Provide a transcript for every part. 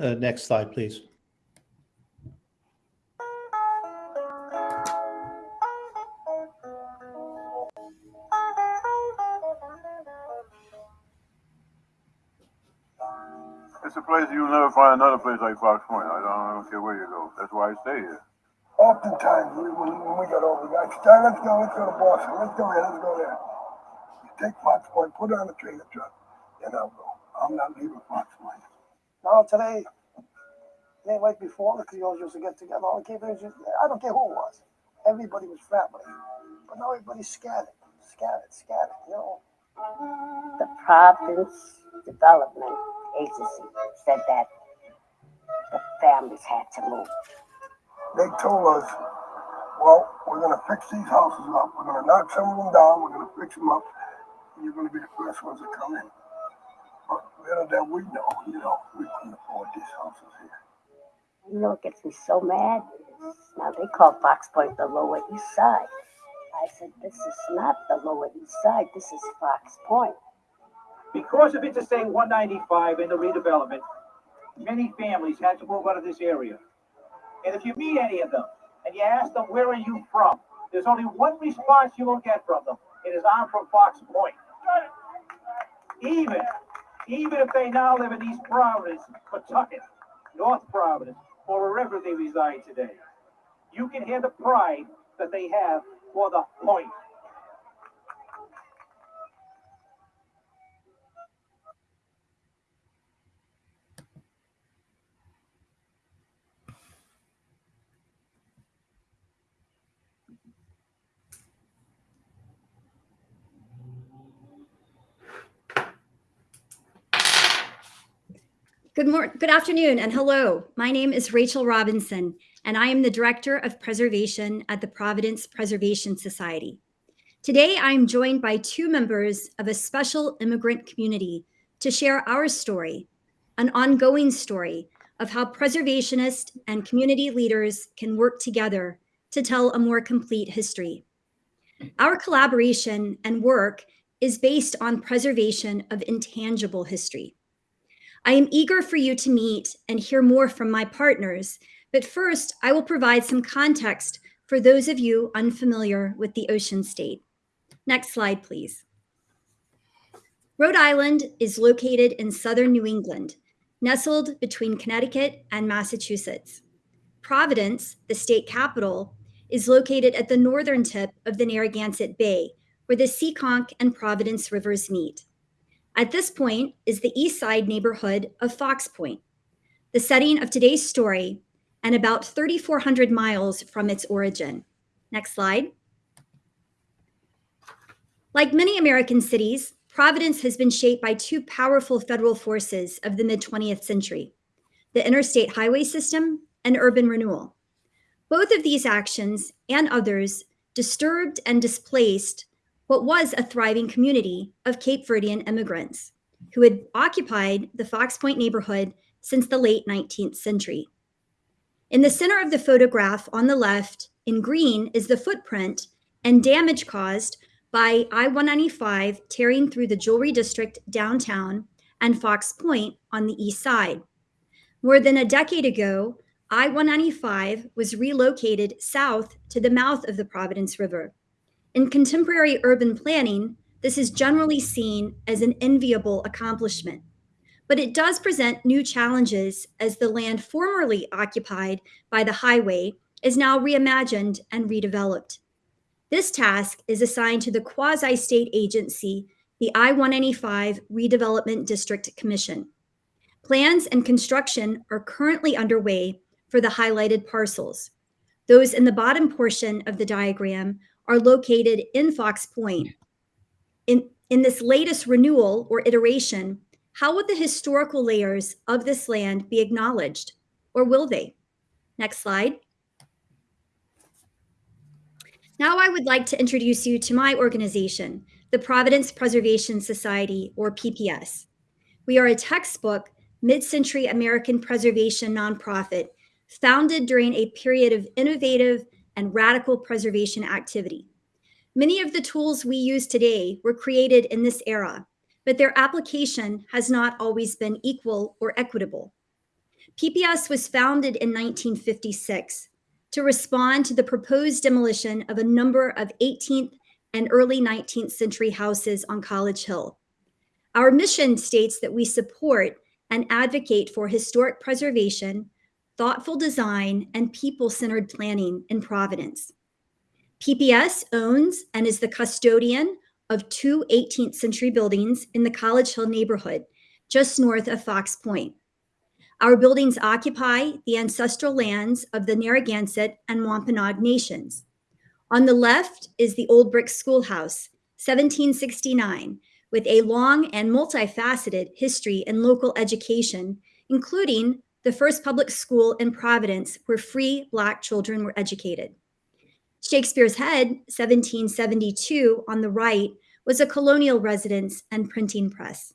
Uh, Next slide, please. It's a place you'll never find another place like Fox Point. I don't, I don't care where you go. That's why I stay here. Oftentimes, we, when, when we got over, guys, Star, let's go, let's go to Boston, let's go here, let's go there. You take Fox Point, put it on the trailer truck, and I'll go. I'm not leaving Fox Point. No, today, it ain't like before, because the Creoles used to get together, all the used- I don't care who it was. Everybody was family. But now everybody's scattered, scattered, scattered, you know? The Providence Development Agency said that the families had to move. They told us, well, we're gonna fix these houses up, we're gonna knock some of them down, we're gonna fix them up, and you're gonna be the first ones to come in. But little that we know, you know, we couldn't afford these houses here. You know what gets me so mad? Now they call Fox Point the Lower East Side. I said, this is not the Lower East Side, this is Fox Point. Because of Interstate 195 and the redevelopment, many families had to move out of this area. And if you meet any of them and you ask them, where are you from? There's only one response you will get from them. It is, I'm from Fox Point. Even, even if they now live in East Providence, Pawtucket, North Providence, or wherever they reside today, you can hear the pride that they have for the point. Good morning, good afternoon, and hello. My name is Rachel Robinson, and I am the Director of Preservation at the Providence Preservation Society. Today, I am joined by two members of a special immigrant community to share our story, an ongoing story of how preservationists and community leaders can work together to tell a more complete history. Our collaboration and work is based on preservation of intangible history. I am eager for you to meet and hear more from my partners, but first I will provide some context for those of you unfamiliar with the ocean state. Next slide, please. Rhode Island is located in southern New England, nestled between Connecticut and Massachusetts. Providence, the state capital, is located at the northern tip of the Narragansett Bay, where the Seekonk and Providence rivers meet. At this point is the east side neighborhood of Fox Point, the setting of today's story, and about 3,400 miles from its origin. Next slide. Like many American cities, Providence has been shaped by two powerful federal forces of the mid 20th century the interstate highway system and urban renewal. Both of these actions and others disturbed and displaced what was a thriving community of Cape Verdean immigrants who had occupied the Fox Point neighborhood since the late 19th century. In the center of the photograph on the left, in green, is the footprint and damage caused by I 195 tearing through the jewelry district downtown and Fox Point on the east side. More than a decade ago, I 195 was relocated south to the mouth of the Providence River. In contemporary urban planning, this is generally seen as an enviable accomplishment. But it does present new challenges as the land formerly occupied by the highway is now reimagined and redeveloped. This task is assigned to the quasi state agency, the I 195 Redevelopment District Commission. Plans and construction are currently underway for the highlighted parcels. Those in the bottom portion of the diagram are located in Fox Point. In, in this latest renewal or iteration, how would the historical layers of this land be acknowledged, or will they? Next slide. Now I would like to introduce you to my organization, the Providence Preservation Society, or PPS. We are a textbook mid-century American preservation nonprofit founded during a period of innovative and radical preservation activity. Many of the tools we use today were created in this era, but their application has not always been equal or equitable. PPS was founded in 1956 to respond to the proposed demolition of a number of 18th and early 19th century houses on College Hill. Our mission states that we support and advocate for historic preservation, thoughtful design, and people-centered planning in Providence. PPS owns and is the custodian of two 18th century buildings in the College Hill neighborhood, just north of Fox Point. Our buildings occupy the ancestral lands of the Narragansett and Wampanoag nations. On the left is the Old Brick Schoolhouse, 1769, with a long and multifaceted history in local education, including the first public school in Providence where free Black children were educated. Shakespeare's Head, 1772, on the right, was a colonial residence and printing press.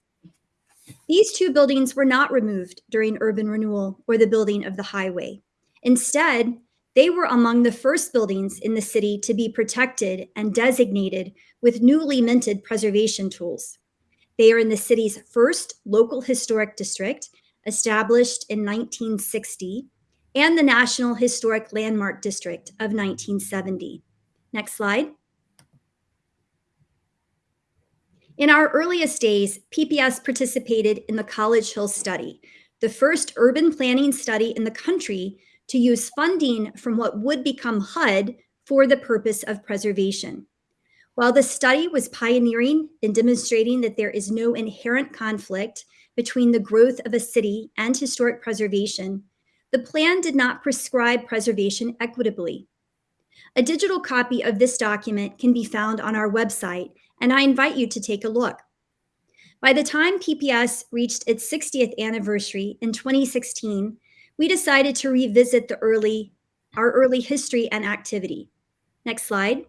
These two buildings were not removed during urban renewal or the building of the highway. Instead, they were among the first buildings in the city to be protected and designated with newly minted preservation tools. They are in the city's first local historic district, established in 1960, and the National Historic Landmark District of 1970. Next slide. In our earliest days, PPS participated in the College Hill Study, the first urban planning study in the country to use funding from what would become HUD for the purpose of preservation. While the study was pioneering in demonstrating that there is no inherent conflict between the growth of a city and historic preservation, the plan did not prescribe preservation equitably. A digital copy of this document can be found on our website, and I invite you to take a look. By the time PPS reached its 60th anniversary in 2016, we decided to revisit the early, our early history and activity. Next slide.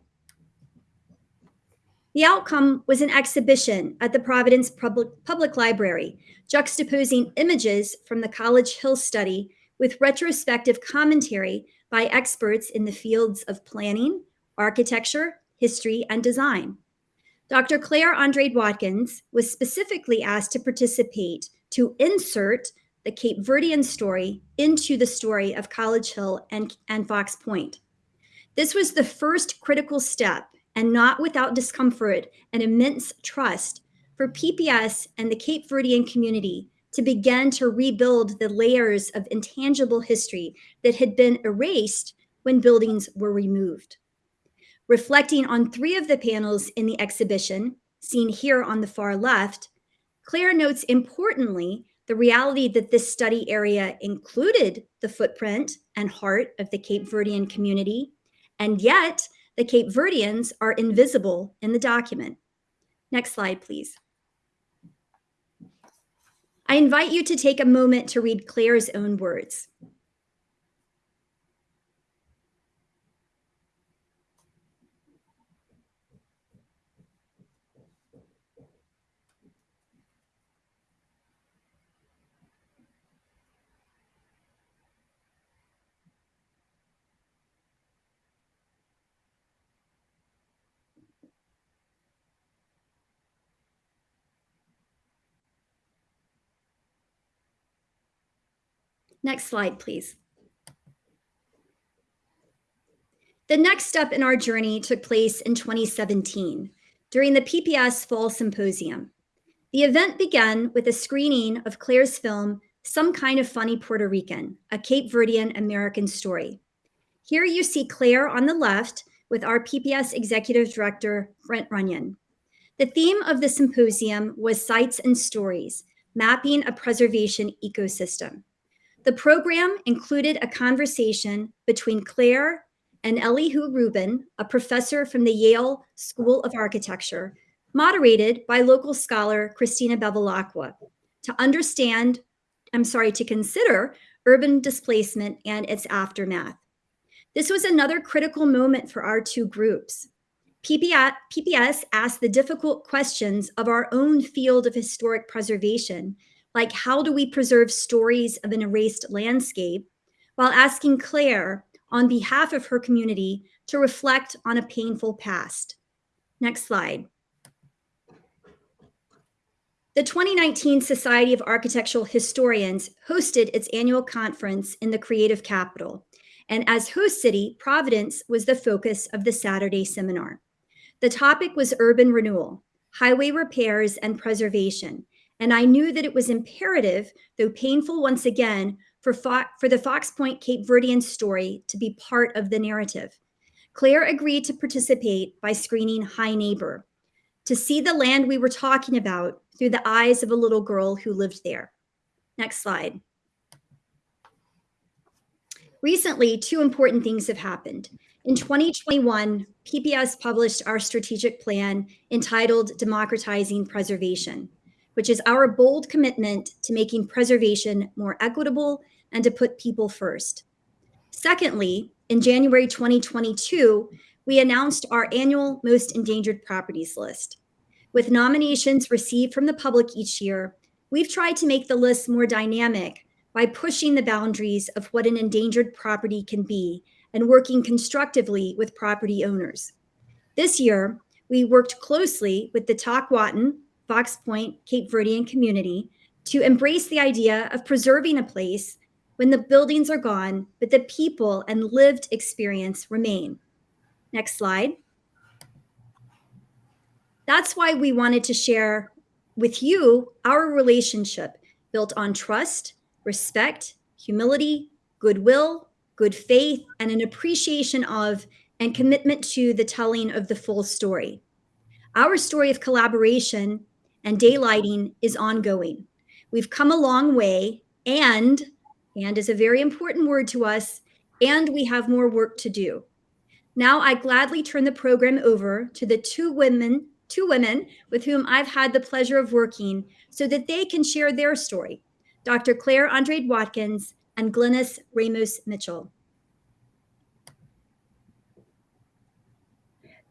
The outcome was an exhibition at the Providence Public, Public Library, juxtaposing images from the College Hill study with retrospective commentary by experts in the fields of planning, architecture, history, and design. Dr. Claire Andrade Watkins was specifically asked to participate to insert the Cape Verdean story into the story of College Hill and, and Fox Point. This was the first critical step, and not without discomfort and immense trust, for PPS and the Cape Verdean community to begin to rebuild the layers of intangible history that had been erased when buildings were removed. Reflecting on three of the panels in the exhibition, seen here on the far left, Claire notes importantly the reality that this study area included the footprint and heart of the Cape Verdean community, and yet the Cape Verdeans are invisible in the document. Next slide, please. I invite you to take a moment to read Claire's own words. Next slide, please. The next step in our journey took place in 2017 during the PPS Fall Symposium. The event began with a screening of Claire's film, Some Kind of Funny Porto Rican, a Cape Verdean American story. Here you see Claire on the left with our PPS Executive Director, Brent Runyon. The theme of the symposium was Sites and Stories, Mapping a Preservation Ecosystem. The program included a conversation between Claire and Elihu Rubin, a professor from the Yale School of Architecture, moderated by local scholar Christina Bevilacqua, to understand, I'm sorry, to consider urban displacement and its aftermath. This was another critical moment for our two groups. PPS asked the difficult questions of our own field of historic preservation like how do we preserve stories of an erased landscape, while asking Claire, on behalf of her community, to reflect on a painful past. Next slide. The 2019 Society of Architectural Historians hosted its annual conference in the Creative Capital, and as host city, Providence was the focus of the Saturday seminar. The topic was urban renewal, highway repairs, and preservation, and I knew that it was imperative, though painful once again, for, Fo- for the Fox Point Cape Verdean story to be part of the narrative. Claire agreed to participate by screening High Neighbor, to see the land we were talking about through the eyes of a little girl who lived there. Next slide. Recently, two important things have happened. In 2021, PPS published our strategic plan entitled Democratizing Preservation, which is our bold commitment to making preservation more equitable and to put people first. Secondly, in January 2022, we announced our annual Most Endangered Properties list. With nominations received from the public each year, we've tried to make the list more dynamic by pushing the boundaries of what an endangered property can be and working constructively with property owners. This year, we worked closely with the Tockwotton, Fox Point, Cape Verdean community to embrace the idea of preserving a place when the buildings are gone, but the people and lived experience remain. Next slide. That's why we wanted to share with you our relationship built on trust, respect, humility, goodwill, good faith, and an appreciation of and commitment to the telling of the full story. Our story of collaboration and daylighting is ongoing. We've come a long way, and and is a very important word to us, and we have more work to do. Now I gladly turn the program over to the two women, two women with whom I've had the pleasure of working so that they can share their story. Dr. Claire Andrade Watkins and Glynis Ramos Mitchell.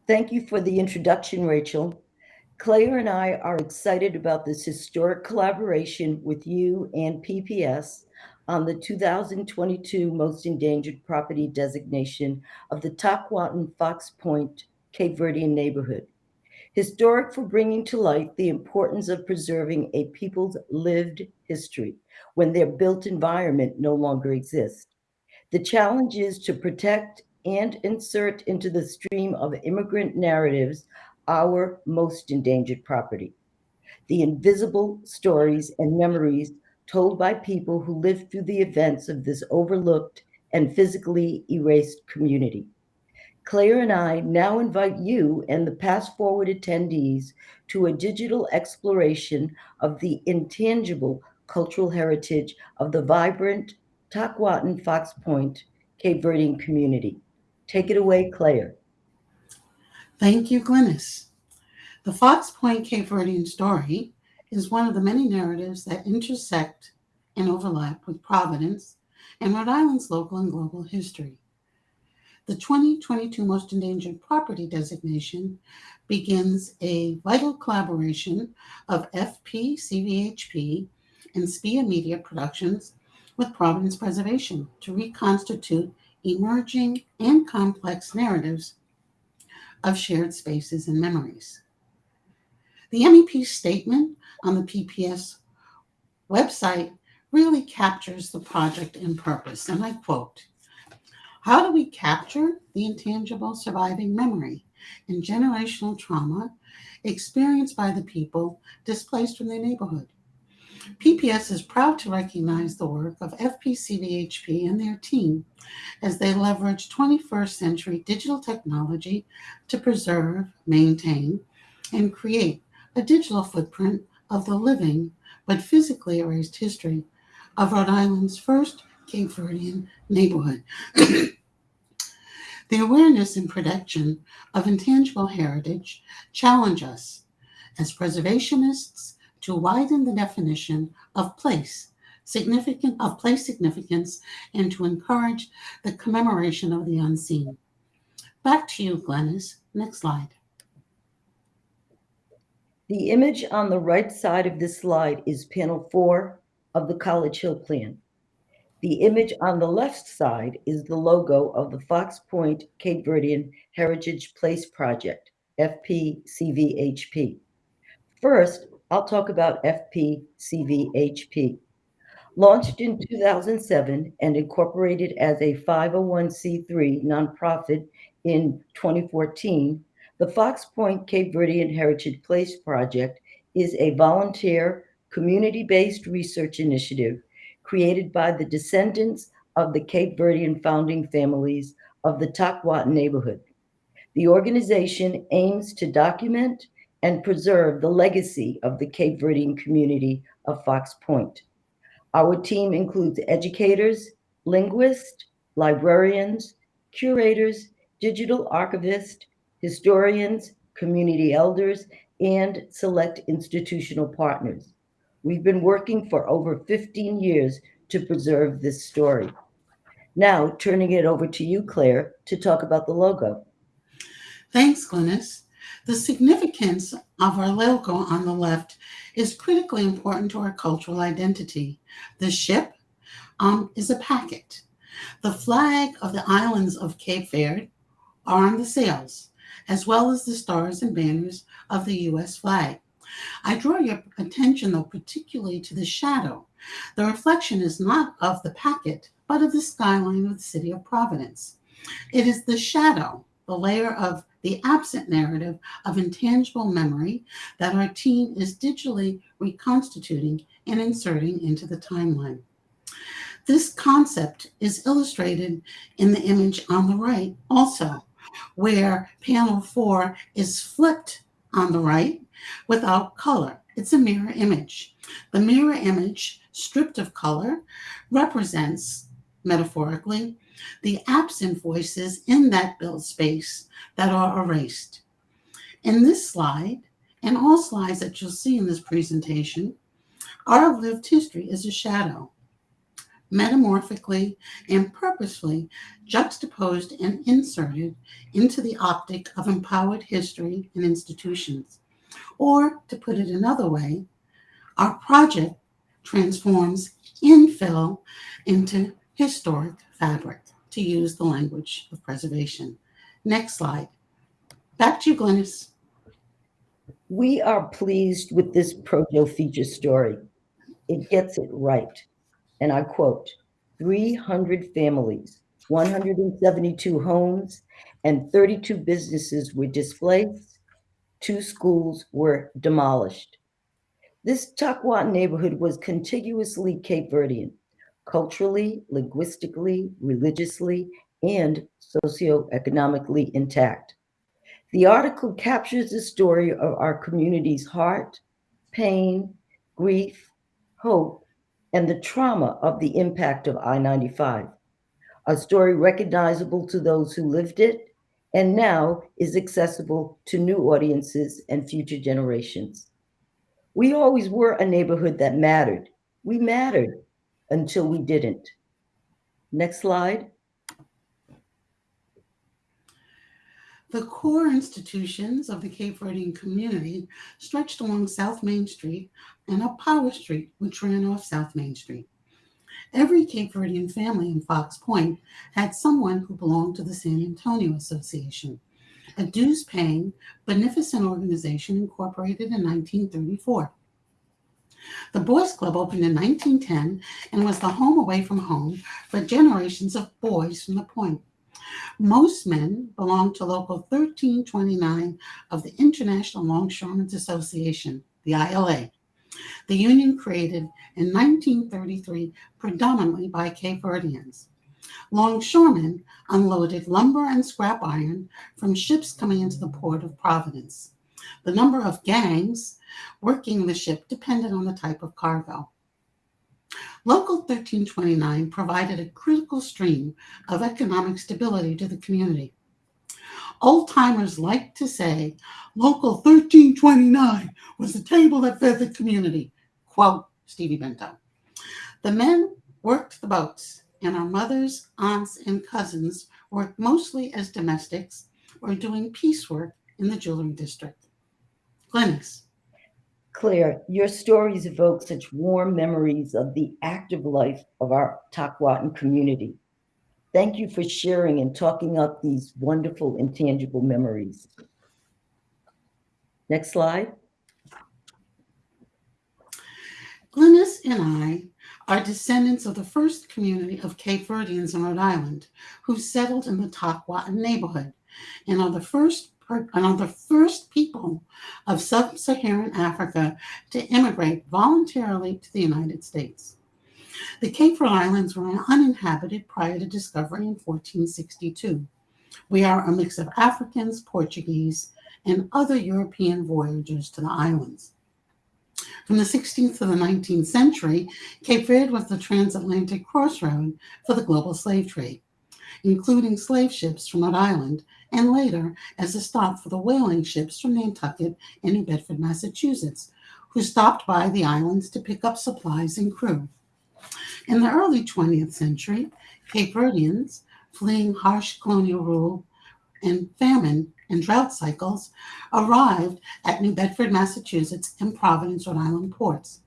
Thank you for the introduction, Rachel. Claire and I are excited about this historic collaboration with you and PPS on the 2022 Most Endangered Property designation of the Tockwotton Fox Point Cape Verdean neighborhood. Historic for bringing to light the importance of preserving a people's lived history when their built environment no longer exists. The challenge is to protect and insert into the stream of immigrant narratives our most endangered property. The invisible stories and memories told by people who lived through the events of this overlooked and physically erased community. Claire and I now invite you and the past forward attendees to a digital exploration of the intangible cultural heritage of the vibrant Tockwotton Fox Point Cape Verdean community. Take it away, Claire. Thank you, Glynis. The Fox Point Cape Verdean story is one of the many narratives that intersect and overlap with Providence and Rhode Island's local and global history. The 2022 Most Endangered Property designation begins a vital collaboration of FP, CVHP, and SPIA Media Productions with Providence Preservation to reconstitute emerging and complex narratives of shared spaces and memories. The MEP statement on the PPS website really captures the project and purpose, and I quote How do we capture the intangible surviving memory and generational trauma experienced by the people displaced from their neighborhood? PPS is proud to recognize the work of FPCVHP and their team as they leverage 21st century digital technology to preserve, maintain, and create a digital footprint of the living but physically erased history of Rhode Island's first Cape Verdean neighborhood. the awareness and protection of intangible heritage challenge us as preservationists to widen the definition of place significant of place significance and to encourage the commemoration of the unseen. Back to you, Glynis. Next slide. The image on the right side of this slide is panel four of the College Hill Plan. The image on the left side is the logo of the Fox Point Cape Verdean Heritage Place Project, FPCVHP. First, I'll talk about FPCVHP. Launched in 2007 and incorporated as a 501c3 nonprofit in 2014, the Fox Point Cape Verdean Heritage Place Project is a volunteer, community based research initiative created by the descendants of the Cape Verdean founding families of the Takwat neighborhood. The organization aims to document and preserve the legacy of the Cape Verdean community of Fox Point. Our team includes educators, linguists, librarians, curators, digital archivists, historians, community elders, and select institutional partners. We've been working for over 15 years to preserve this story. Now, turning it over to you, Claire, to talk about the logo. Thanks, Glynis. The significance of our logo on the left is critically important to our cultural identity. The ship um, is a packet. The flag of the islands of Cape Verde are on the sails, as well as the stars and banners of the U.S. flag. I draw your attention, though, particularly to the shadow. The reflection is not of the packet, but of the skyline of the city of Providence. It is the shadow, the layer of the absent narrative of intangible memory that our team is digitally reconstituting and inserting into the timeline. This concept is illustrated in the image on the right also, where panel four is flipped on the right without color. It's a mirror image. The mirror image, stripped of color, represents, metaphorically, the absent voices in that built space that are erased. In this slide, and all slides that you'll see in this presentation, our lived history is a shadow, metamorphically and purposefully juxtaposed and inserted into the optic of empowered history and institutions. Or, to put it another way, our project transforms infill into historic fabric, to use the language of preservation. Next slide. Back to you, Glynis. We are pleased with this Projo feature story. It gets it right. And I quote 300 families, 172 homes, and 32 businesses were displaced. Two schools were demolished. This Takwat neighborhood was contiguously Cape Verdean, culturally, linguistically, religiously, and socioeconomically intact. The article captures the story of our community's heart, pain, grief, hope, and the trauma of the impact of I 95. A story recognizable to those who lived it and now is accessible to new audiences and future generations. We always were a neighborhood that mattered. We mattered until we didn't. Next slide. The core institutions of the Cape Verdean community stretched along South Main Street and up Power Street, which ran off South Main Street. Every Cape Verdean family in Fox Point had someone who belonged to the San Antonio Association, a dues paying, beneficent organization incorporated in 1934. The Boys Club opened in 1910 and was the home away from home for generations of boys from the point. Most men belonged to Local 1329 of the International Longshoremen's Association, the ILA. The union created in 1933 predominantly by Cape Verdeans. Longshoremen unloaded lumber and scrap iron from ships coming into the port of Providence. The number of gangs working the ship depended on the type of cargo. Local 1329 provided a critical stream of economic stability to the community. Old timers like to say Local 1329 was the table that fed the community. Quote Stevie Bento. The men worked the boats, and our mothers, aunts, and cousins worked mostly as domestics or doing piecework in the jewelry district. Glynis. Claire, your stories evoke such warm memories of the active life of our Tockwotton community. Thank you for sharing and talking up these wonderful intangible memories. Next slide. Glynis and I are descendants of the first community of Cape Verdeans in Rhode Island who settled in the Tockwotton neighborhood and are the first are the first people of sub-Saharan Africa to immigrate voluntarily to the United States. The Cape Verde Islands were uninhabited prior to discovery in 1462. We are a mix of Africans, Portuguese, and other European voyagers to the islands. From the 16th to the 19th century, Cape Verde was the transatlantic crossroad for the global slave trade, including slave ships from Rhode Island, and later as a stop for the whaling ships from Nantucket and New Bedford, Massachusetts, who stopped by the islands to pick up supplies and crew. In the early 20th century, Cape Verdeans, fleeing harsh colonial rule and famine and drought cycles, arrived at New Bedford, Massachusetts, and Providence, Rhode Island ports.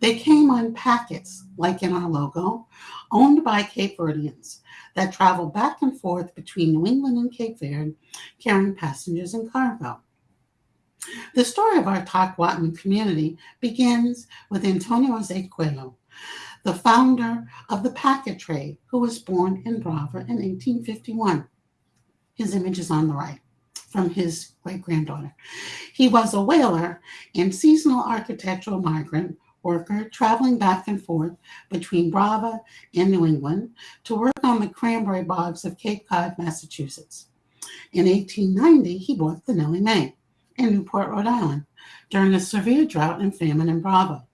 They came on packets, like in our logo, owned by Cape Verdeans that traveled back and forth between New England and Cape Verde, carrying passengers and cargo. The story of our Tockwotton community begins with Antonio Jose Coelho, the founder of the packet trade, who was born in Brava in 1851. His image is on the right from his great granddaughter. He was a whaler and seasonal architectural migrant worker traveling back and forth between Brava and New England to work on the cranberry bogs of Cape Cod, Massachusetts. In 1890, he bought the Nellie Mae in Newport, Rhode Island during a severe drought and famine in Brava.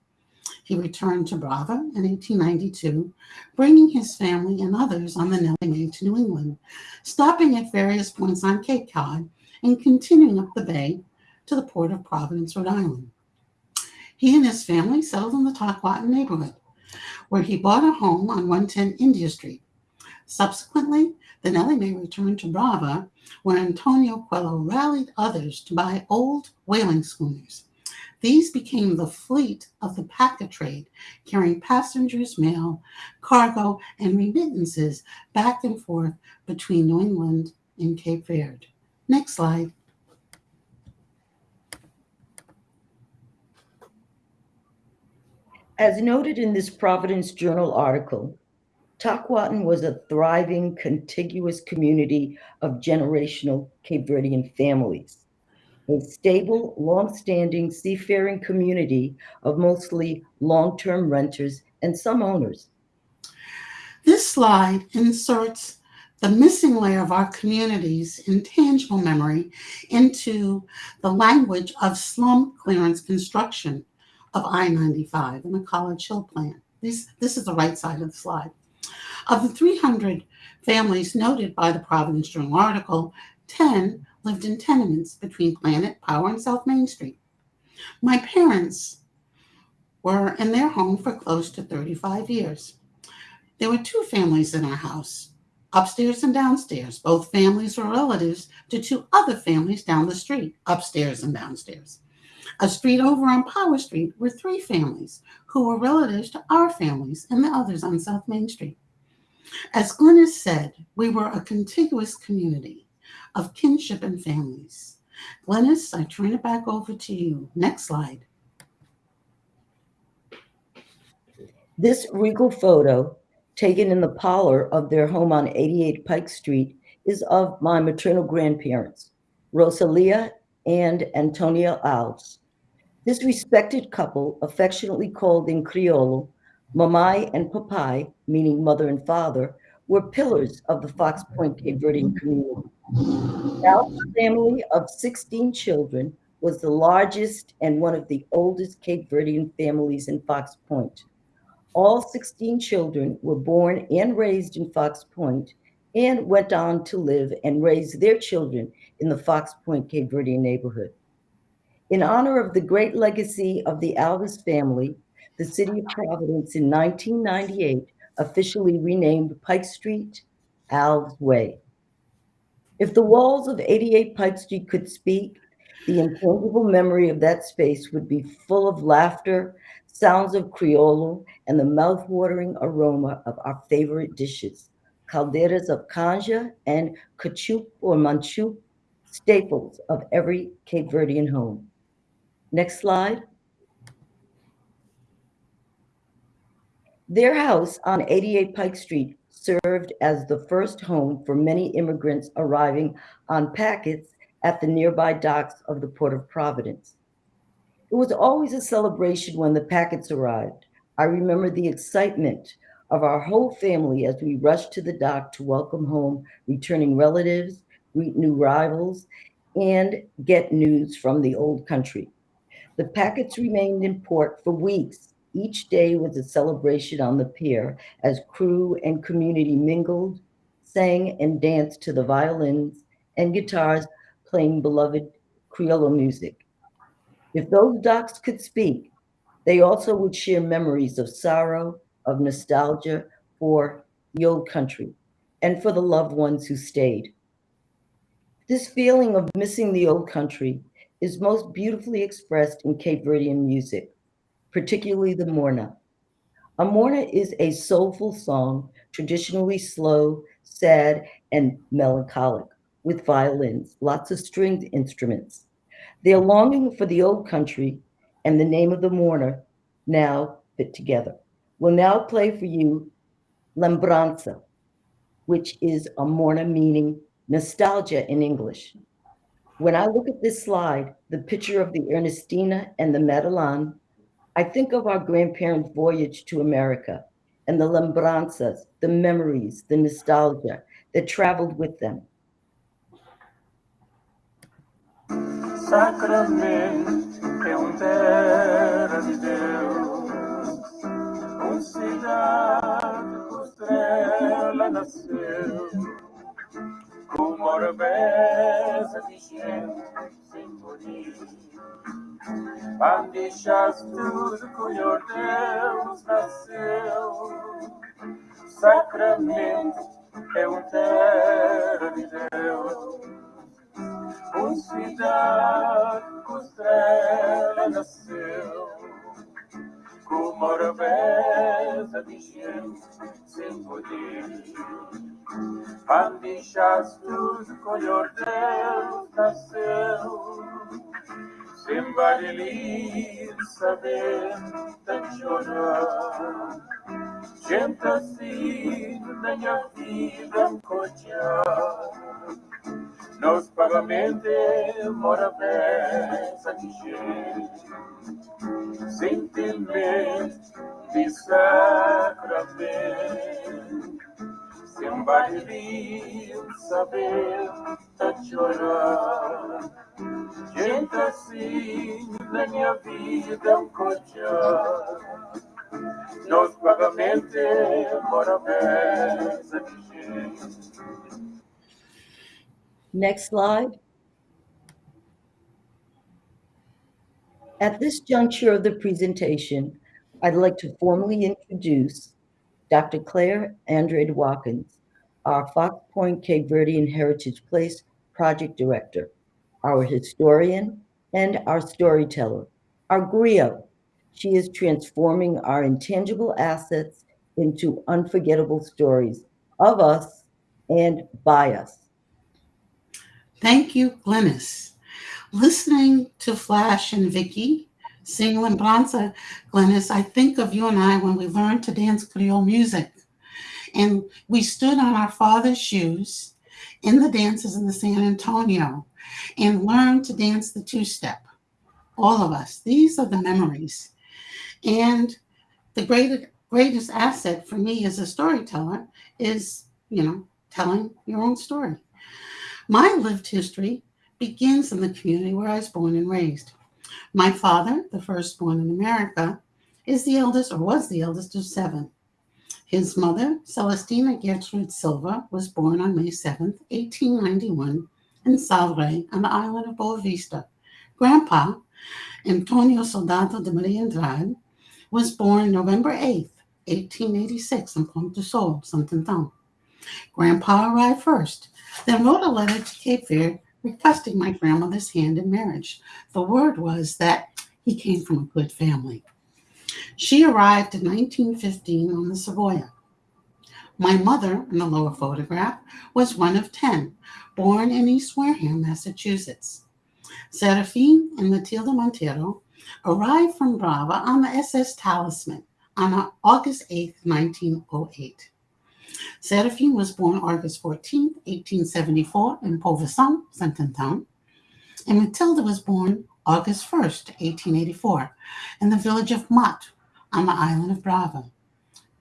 He returned to Brava in 1892, bringing his family and others on the Nellie Mae to New England, stopping at various points on Cape Cod and continuing up the bay to the port of Providence, Rhode Island. He and his family settled in the Tockwotton neighborhood, where he bought a home on 110 India Street. Subsequently, the Nellie Mae returned to Brava, where Antonio Coelho rallied others to buy old whaling schooners. These became the fleet of the packet trade, carrying passengers, mail, cargo, and remittances back and forth between New England and Cape Verde. Next slide. As noted in this Providence Journal article, Tockwotton was a thriving, contiguous community of generational Cape Verdean families, a stable, long-standing seafaring community of mostly long-term renters and some owners. This slide inserts the missing layer of our community's intangible memory into the language of slum clearance construction of I-95 and the College Hill plan. This, this is the right side of the slide. Of the 300 families noted by the Providence Journal article, 10 lived in tenements between Planet, Power, and South Main Street. My parents were in their home for close to 35 years. There were two families in our house, upstairs and downstairs. Both families were relatives to two other families down the street, upstairs and downstairs. A street over on Power Street were three families who were relatives to our families and the others on South Main Street. As Glynis said, we were a contiguous community of kinship and families. Glynis, I turn it back over to you. Next slide. This regal photo, taken in the parlor of their home on 88 Pike Street, is of my maternal grandparents, Rosalia and Antonia Alves. This respected couple, affectionately called in Criollo, Mamai and Papai, meaning mother and father, were pillars of the Fox Point Cape Verdean community. Alves family of 16 children was the largest and one of the oldest Cape Verdean families in Fox Point. All 16 children were born and raised in Fox Point and went on to live and raise their children in the Fox Point Cape Verdean neighborhood. In honor of the great legacy of the Alves family, the city of Providence in 1998 officially renamed Pike Street Alves Way. If the walls of 88 Pike Street could speak, the intangible memory of that space would be full of laughter, sounds of Criollo, and the mouth-watering aroma of our favorite dishes, calderas of canja and cachup or manchup, staples of every Cape Verdean home. Next slide. Their house on 88 Pike Street served as the first home for many immigrants arriving on packets at the nearby docks of the Port of Providence. It was always a celebration when the packets arrived. I remember the excitement of our whole family as we rushed to the dock to welcome home returning relatives, greet new rivals, and get news from the old country. The packets remained in port for weeks. Each day was a celebration on the pier as crew and community mingled, sang, and danced to the violins and guitars playing beloved Criollo music. If those docks could speak, they also would share memories of sorrow, of nostalgia for the old country, and for the loved ones who stayed. This feeling of missing the old country is most beautifully expressed in Cape Verdean music, particularly the Morna. A Morna is a soulful song, traditionally slow, sad, and melancholic, with violins, lots of stringed instruments. Their longing for the old country and the name of the mourner now fit together. We'll now play for you Lembranza, which is a Morna meaning nostalgia in English. When I look at this slide, the picture of the Ernestina and the Madeline, I think of our grandparents' voyage to America and the lembranzas, the memories, the nostalgia that traveled with them. É um terra de Deus, estrela nasceu, com uma orvesa de gente sem morir. Bandijas tudo colhor Deus nasceu, Sacramento é um terra de Deus. Uma cidade com estrela nasceu, como hora vesa sem poder. Pandichaste o color del nasceu, sem varelir saber tan chorar. Gente assim, da a vida, cotear. Nos pagamente mora peça de sentimento de sacramento, sem barulho saber tá chorar. Gente assim na minha vida um cochar, nos pagamente mora peça de gente. Next slide. At this juncture of the presentation, I'd like to formally introduce Dr. Claire Andrade Watkins, our Fox Point Cape Verdean Heritage Place Project Director, our historian, and our storyteller, our griot. She is transforming our intangible assets into unforgettable stories of us and by us. Thank you, Glynis. Listening to Flash and Vicky sing Lembranza, Glynis, I think of you and I when we learned to dance Creole music. And we stood on our father's shoes in the dances in the San Antonio and learned to dance the two step. All of us. These are the memories. And the greatest, greatest asset for me as a storyteller is, you know, telling your own story. My lived history begins in the community where I was born and raised. My father, the firstborn in America, is the eldest or was the eldest of seven. His mother, Celestina Gertrude Silva, was born on May 7, 1891, in Salve on the island of Boa Vista. Grandpa, Antonio Soldado de Maria Andrade, was born November 8, 1886, in Ponte Sol, Santo Grandpa arrived first, then wrote a letter to Cape Verde requesting my grandmother's hand in marriage. The word was that he came from a good family. She arrived in 1915 on the Savoya. My mother, in the lower photograph, was one of 10, born in East Wareham, Massachusetts. Serafine and Matilda Montero arrived from Brava on the SS Talisman on August 8, 1908. Seraphine was born August 14, 1874, in Pauvesson, Saint-Antoine, and Matilda was born August 1, 1884, in the village of Mott on the island of Brava.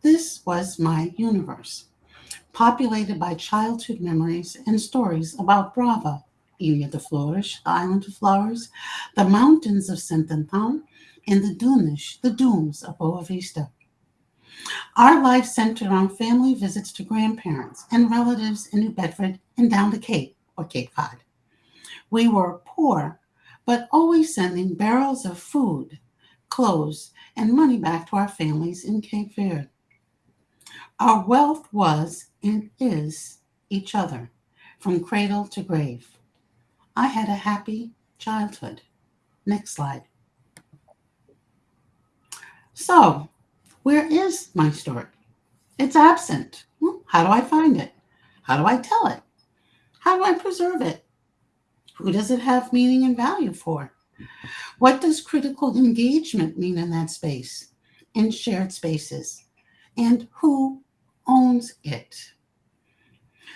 This was my universe, populated by childhood memories and stories about Brava, Ilha de Flores, the island of flowers, the mountains of Saint-Antoine, and the dunes, the dunes of Boa Vista. Our life centered on family visits to grandparents and relatives in New Bedford and down the Cape or Cape Cod. We were poor, but always sending barrels of food, clothes, and money back to our families in Cape Verde. Our wealth was and is each other, from cradle to grave. I had a happy childhood. Next slide. So, where is my story? It's absent. Well, how do I find it? How do I tell it? How do I preserve it? Who does it have meaning and value for? What does critical engagement mean in that space, in shared spaces? And who owns it?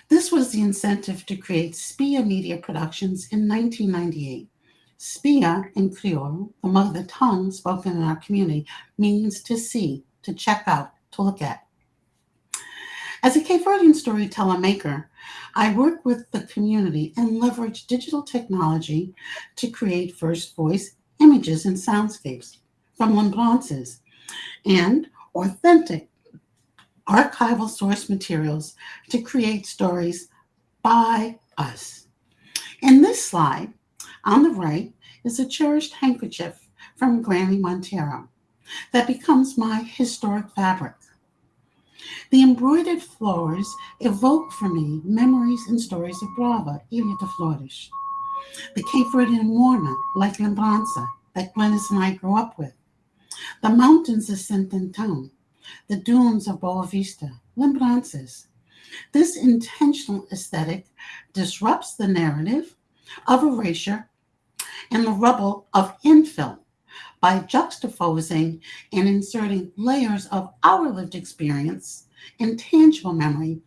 This was the incentive to create SPIA Media Productions in 1998. SPIA in Creole, among the mother tongue spoken in our community, means to see, to check out, to look at. As a Cape Verdean storyteller maker, I work with the community and leverage digital technology to create first voice images and soundscapes from lembrances and authentic archival source materials to create stories by us. In this slide, on the right is a cherished handkerchief from Granny Montero that becomes my historic fabric. The embroidered flowers evoke for me memories and stories of Brava, Ilha de Flores. The Cape Verdean morna, like Lembranza, that Glynis and I grew up with. The mountains of Saint-Antoine, the dunes of Boa Vista, Lembranzas. This intentional aesthetic disrupts the narrative of erasure and the rubble of infill by juxtaposing and inserting layers of our lived experience, intangible memory,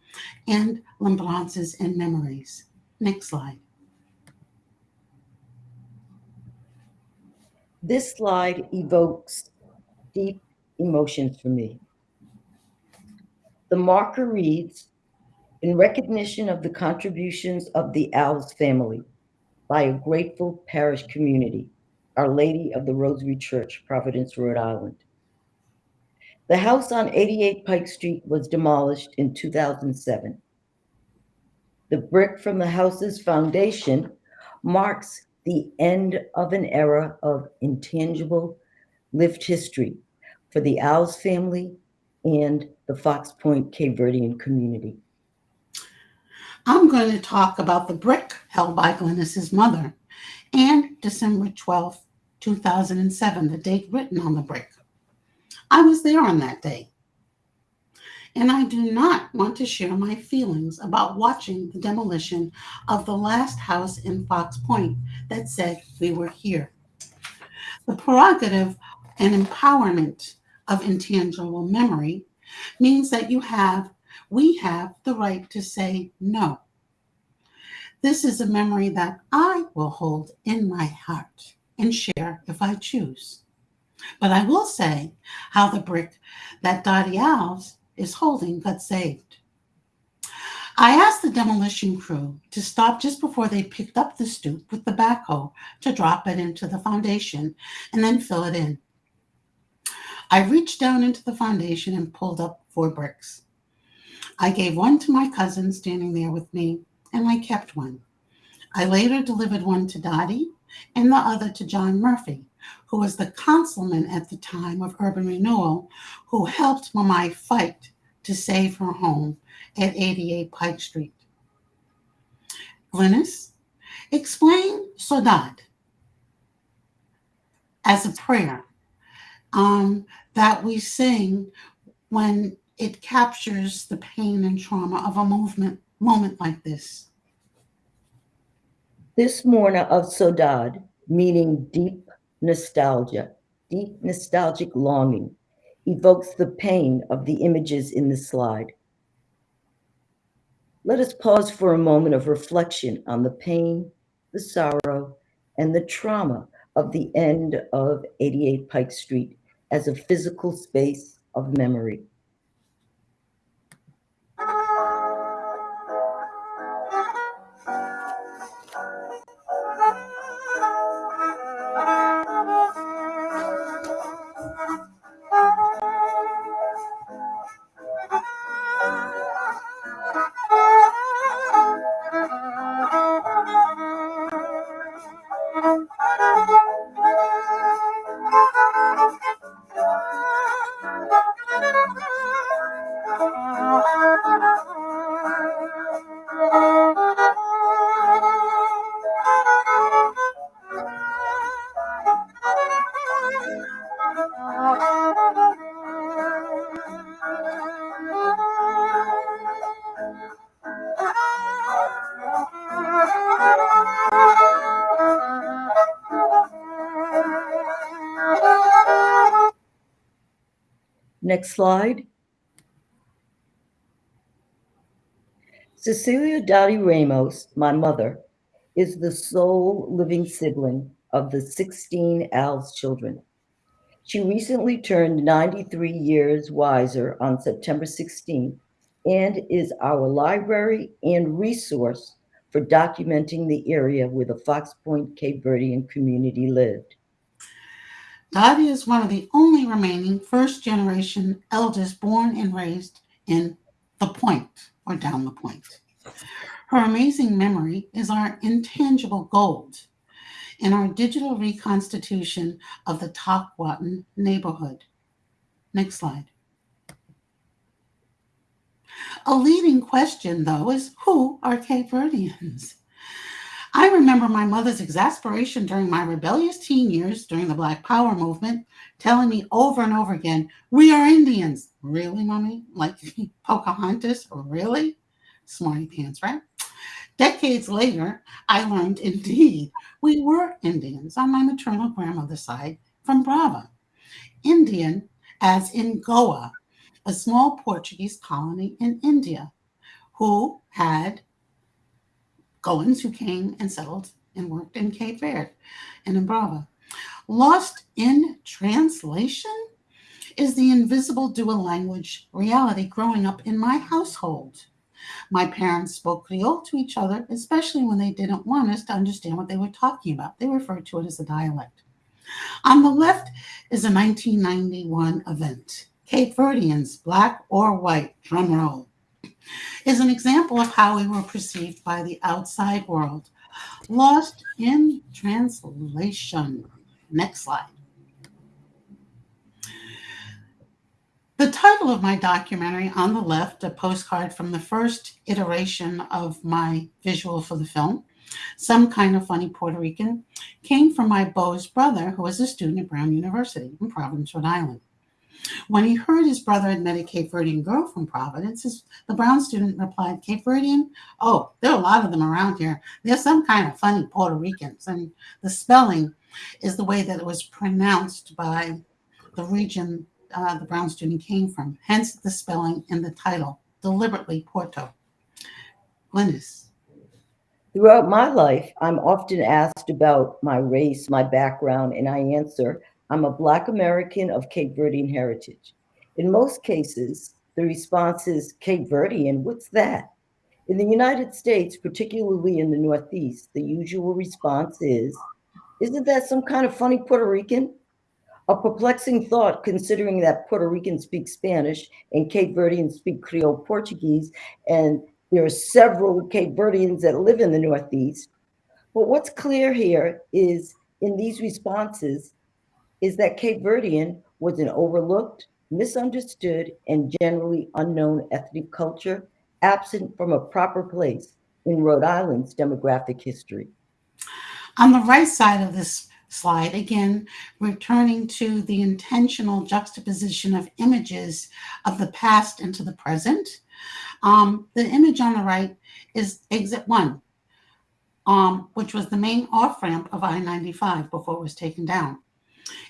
and lembrances and memories. Next slide. This slide evokes deep emotions for me. The marker reads, in recognition of the contributions of the Alves family by a grateful parish community, Our Lady of the Rosary Church, Providence, Rhode Island. The house on 88 Pike Street was demolished in 2007. The brick from the house's foundation marks the end of an era of intangible lived history for the Alves family and the Fox Point Cape Verdean community. I'm going to talk about the brick held by Glynis's mother and December 12, 2007, the date written on the brick. I was there on that day. And I do not want to share my feelings about watching the demolition of the last house in Fox Point that said we were here. The prerogative and empowerment of intangible memory means that you have, we have the right to say no. This is a memory that I will hold in my heart and share if I choose. But I will say how the brick that Dottie Alves is holding got saved. I asked the demolition crew to stop just before they picked up the stoop with the backhoe to drop it into the foundation and then fill it in. I reached down into the foundation and pulled up four bricks. I gave one to my cousin standing there with me, and I kept one. I later delivered one to Dottie and the other to John Murphy, who was the councilman at the time of urban renewal, who helped Mamai fight to save her home at 88 Pike Street. Glynis, explain Saudade as a prayer um, that we sing when it captures the pain and trauma of a movement moment like this. This Morna of Sodad, meaning deep nostalgia, deep nostalgic longing, evokes the pain of the images in the slide. Let us pause for a moment of reflection on the pain, the sorrow, and the trauma of the end of 88 Pike Street as a physical space of memory. Next slide. Cecilia Dottie Ramos, my mother, is the sole living sibling of the 16 Al's children. She recently turned 93 years wiser on September 16 and is our library and resource for documenting the area where the Fox Point Cape Verdean community lived. Dottie is one of the only remaining first generation elders born and raised in the point or down the point. Her amazing memory is our intangible gold in our digital reconstitution of the Tockwotton neighborhood. Next slide. A leading question, though, is who are Cape Verdeans? I remember my mother's exasperation during my rebellious teen years during the Black Power movement, telling me over and over again, We are Indians. Really, mommy? Like Pocahontas? Really? Smarty pants, right? Decades later, I learned indeed we were Indians on my maternal grandmother's side from Brava. Indian, as in Goa, a small Portuguese colony in India, who had Goans who came and settled and worked in Cape Verde and in Brava. Lost in translation is the invisible dual language reality growing up in my household. My parents spoke Creole to each other, especially when they didn't want us to understand what they were talking about. They referred to it as a dialect. On the left is a 1991 event. Cape Verdeans, black or white, drum roll, is an example of how we were perceived by the outside world. Lost in translation. Next slide. The title of my documentary on the left, a postcard from the first iteration of my visual for the film, Some Kind of Funny Porto Rican, came from my beau's brother, who was a student at Brown University in Providence, Rhode Island. When he heard his brother had met a Cape Verdean girl from Providence, the Brown student replied, Cape Verdean? Oh, there are a lot of them around here. They're some kind of funny Puerto Ricans. And the spelling is the way that it was pronounced by the region uh, the Brown student came from, hence the spelling in the title, deliberately Porto. Glynis. Throughout my life, I'm often asked about my race, my background, and I answer, I'm a Black American of Cape Verdean heritage. In most cases, the response is Cape Verdean, what's that? In the United States, particularly in the Northeast, the usual response is, isn't that some kind of funny Puerto Rican? A perplexing thought considering that Puerto Ricans speak Spanish and Cape Verdeans speak Creole Portuguese, and there are several Cape Verdeans that live in the Northeast. But what's clear here is in these responses is that Cape Verdean was an overlooked, misunderstood, and generally unknown ethnic culture absent from a proper place in Rhode Island's demographic history. On the right side of this slide, again, returning to the intentional juxtaposition of images of the past into the present. Um, the image on the right is exit one, um, which was the main off ramp of I 95 before it was taken down.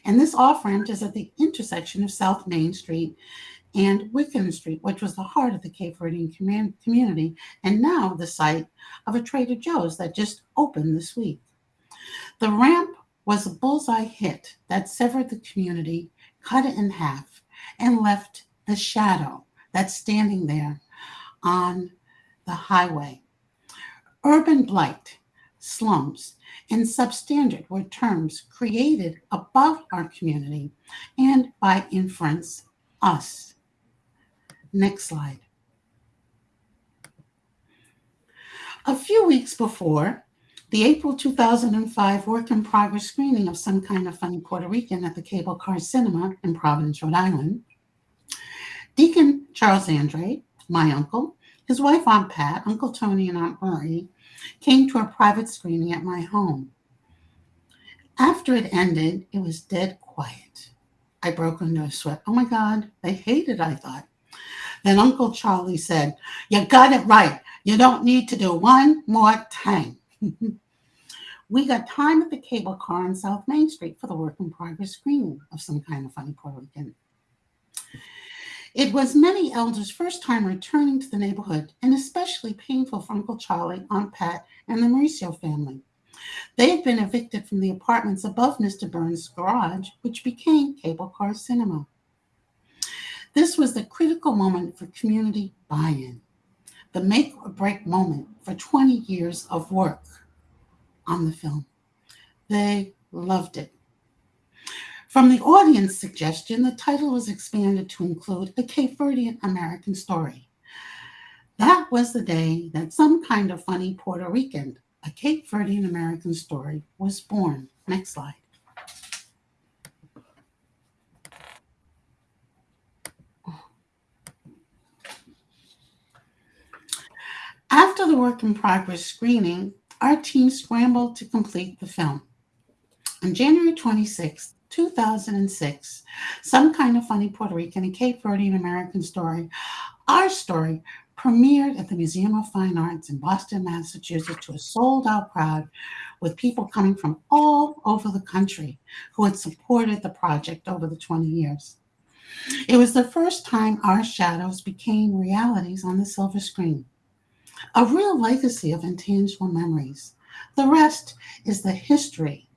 And this off ramp is at the intersection of South Main Street and Wickham Street, which was the heart of the Cape Verdean community, and now the site of a Trader Joe's that just opened this week. The ramp was a bullseye hit that severed the community, cut it in half, and left the shadow that's standing there on the highway. Urban blight, slums, and substandard were terms created above our community and by inference, us. Next slide. A few weeks before the April 2005 work in progress screening of Some Kind of Funny Porto Rican at the Cable Car Cinema in Providence, Rhode Island, Deacon Charles Andre, my uncle, his wife Aunt Pat, Uncle Tony, and Aunt Marie came to a private screening at my home. After it ended, it was dead quiet. I broke into a sweat. Oh my God, they hated, I thought. Then Uncle Charlie said, You got it right. You don't need to do one more time. we got time at the cable car on South Main Street for the work in progress screening of some kind of funny Porto Rican. It was many elders' first time returning to the neighborhood, and especially painful for Uncle Charlie, Aunt Pat, and the Mauricio family. They had been evicted from the apartments above Mr. Burns' garage, which became Cable Car Cinema. This was the critical moment for community buy in, the make or break moment for 20 years of work on the film. They loved it. From the audience suggestion, the title was expanded to include a Cape Verdean American story. That was the day that some kind of funny Porto Rican, a Cape Verdean American story, was born. Next slide. After the work in progress screening, our team scrambled to complete the film. On January 26, 2006, Some Kind of Funny Porto Rican and Cape Verdean American Story, our story premiered at the Museum of Fine Arts in Boston, Massachusetts to a sold out crowd with people coming from all over the country who had supported the project over the 20 years. It was the first time our shadows became realities on the silver screen a real legacy of intangible memories. The rest is the history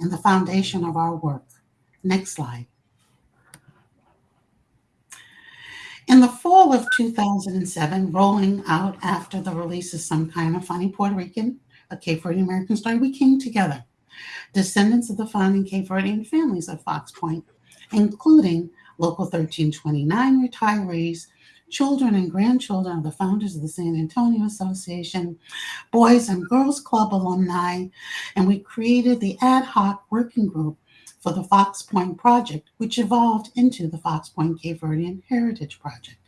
and the foundation of our work. Next slide. In the fall of 2007, rolling out after the release of Some Kind of Funny Porto Rican, a Cape Verdean American story, we came together, descendants of the founding Cape Verdean families of Fox Point, including Local 1329 retirees, children and grandchildren of the founders of the San Antonio Association, Boys and Girls Club alumni, and we created the ad hoc working group for the Fox Point Project, which evolved into the Fox Point Cape Verdean Heritage Project.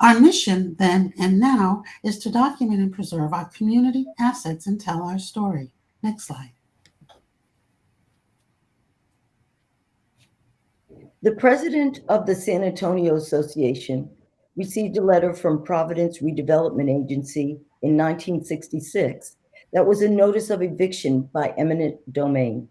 Our mission then and now is to document and preserve our community assets and tell our story. Next slide. The president of the San Antonio Association received a letter from Providence Redevelopment Agency in 1966 that was a notice of eviction by eminent domain.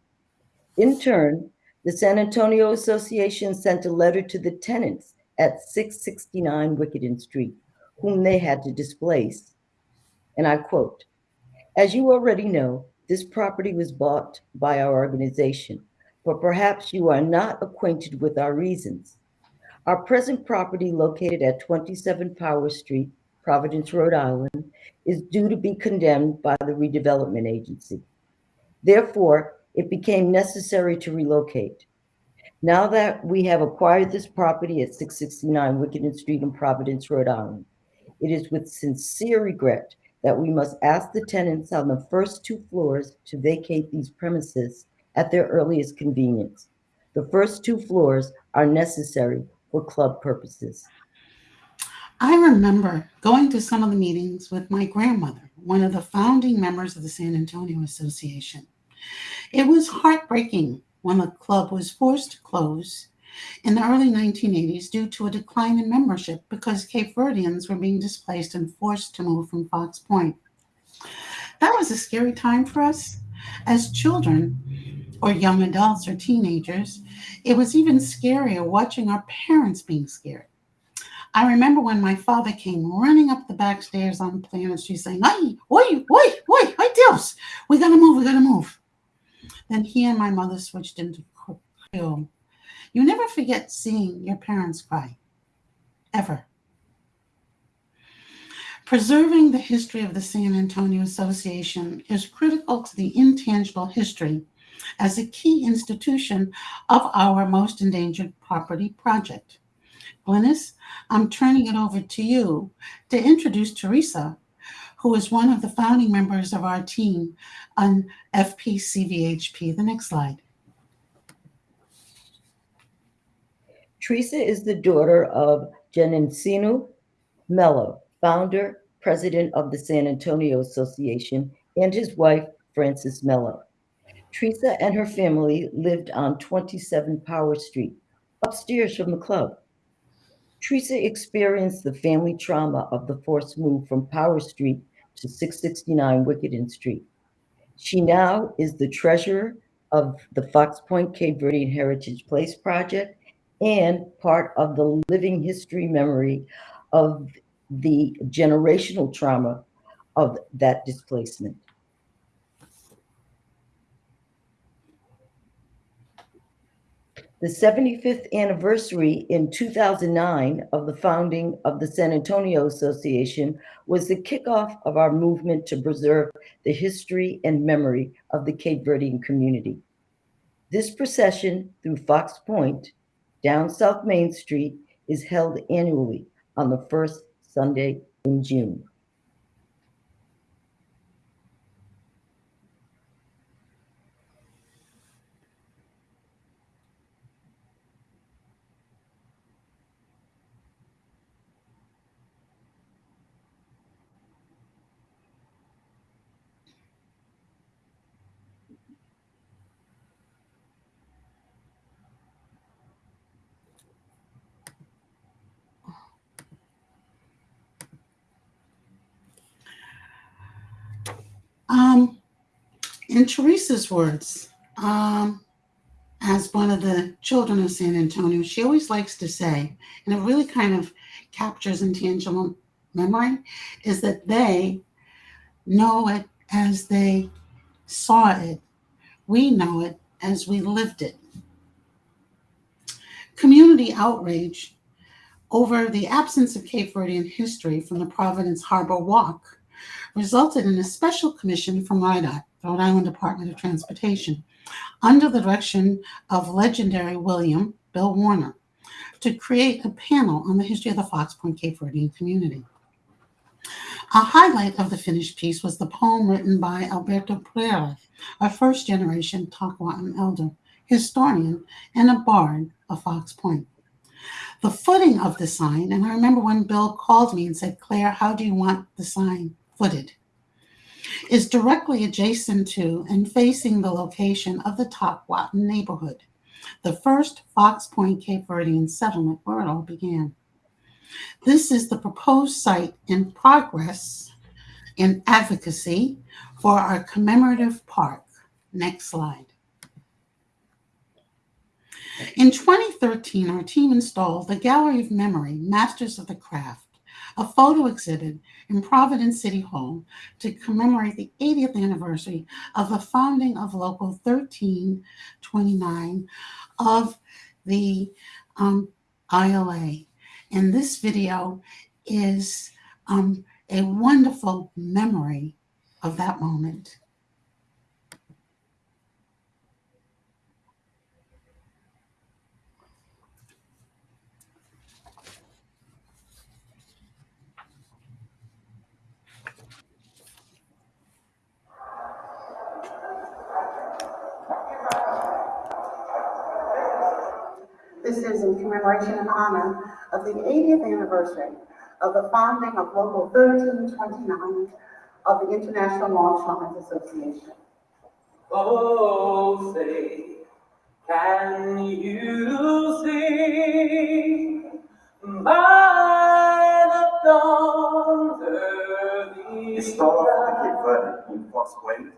In turn, the San Antonio Association sent a letter to the tenants at 669 Wickenden Street, whom they had to displace. And I quote, as you already know, this property was bought by our organization, but perhaps you are not acquainted with our reasons. Our present property located at 27 Power Street, Providence, Rhode Island, is due to be condemned by the redevelopment agency. Therefore, it became necessary to relocate. Now that we have acquired this property at 669 Wickenden Street in Providence, Rhode Island, it is with sincere regret that we must ask the tenants on the first two floors to vacate these premises at their earliest convenience. The first two floors are necessary for club purposes. I remember going to some of the meetings with my grandmother, one of the founding members of the San Antonio Association. It was heartbreaking when the club was forced to close in the early 1980s due to a decline in membership because Cape Verdeans were being displaced and forced to move from Fox Point. That was a scary time for us. As children, or young adults or teenagers, it was even scarier watching our parents being scared. I remember when my father came running up the back stairs on Planet Street saying, Ay, oi, oi, oi, ay Dios, we gotta move, we gotta move. Then he and my mother switched into Creole. You never forget seeing your parents cry, ever. Preserving the history of the San Antonio Association is critical to the intangible history as a key institution of our most endangered property project. Glynis, I'm turning it over to you to introduce Teresa, who is one of the founding members of our team on FPCVHP. The next slide. Teresa is the daughter of Genencino Mello, founder, president of the San Antonio Association, and his wife, Frances Mello. Teresa and her family lived on 27 Power Street, upstairs from the club. Teresa experienced the family trauma of the forced move from Power Street to 669 Wickenden Street. She now is the treasurer of the Fox Point Cape Verdean Heritage Place project and part of the living history memory of the generational trauma of that displacement. The 75th anniversary in 2009 of the founding of the San Antonio Association was the kickoff of our movement to preserve the history and memory of the Cape Verdean community. This procession through Fox Point down South Main Street is held annually on the first Sunday in June. Um, in Teresa's words, um, as one of the children of San Antonio, she always likes to say, and it really kind of captures intangible memory, is that they know it as they saw it. We know it as we lived it. Community outrage over the absence of Cape Verdean history from the Providence Harbor Walk resulted in a special commission from RIDOT, Rhode Island Department of Transportation, under the direction of legendary William Bill Warner, to create a panel on the history of the Fox Point Cape Verdean community. A highlight of the finished piece was the poem written by Alberto Pereira, a first generation Tockwotton elder, historian, and a bard of Fox Point. The footing of the sign, and I remember when Bill called me and said, Claire, how do you want the sign footed? Is directly adjacent to and facing the location of the Tockwotton neighborhood, the first Fox Point Cape Verdean settlement where it all began. This is the proposed site in progress in advocacy for our commemorative park. Next slide. In 2013, our team installed the Gallery of Memory, Masters of the Craft, a photo exhibit in Providence City Hall to commemorate the 80th anniversary of the founding of Local 1329 of the um, ILA. And this video is um, a wonderful memory of that moment. This is in commemoration and honor of the 80th anniversary of the founding of Local 1329 of the International Longshoremen's Association. Oh, say, can you see by the dawn's early Historia de Cape Verde, em Fox Point,